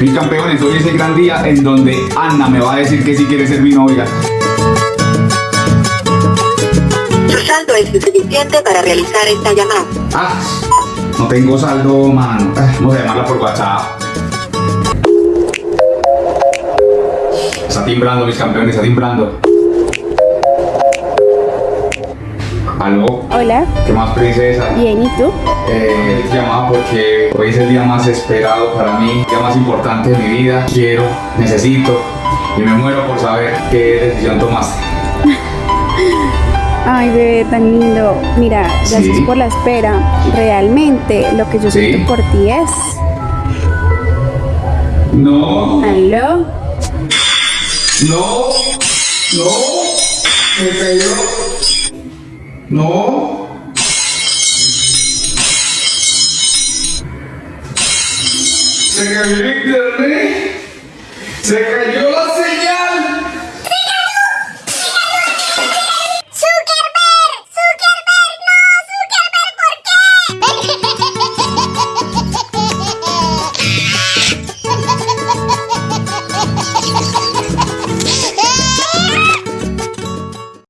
Mis campeones, hoy es el gran día en donde Ana me va a decir que si quiere ser mi novia. Su saldo es suficiente para realizar esta llamada. Ah, no tengo saldo, mano. Ah, Vamos a llamarla por WhatsApp. Está timbrando, mis campeones, está timbrando. ¿Aló? Hola, ¿Qué más, princesa? bien, ¿y tú? Eh, llamaba porque hoy es el día más esperado para mí, el día más importante de mi vida. Quiero, necesito y me muero por saber qué decisión tomaste. Ay, bebé, tan lindo. Mira, gracias Sí. por la espera. Realmente, lo que yo Sí. siento por ti es... No, ¿Aló? no, no, se cayó. No. Se cayó el internet. Se cayó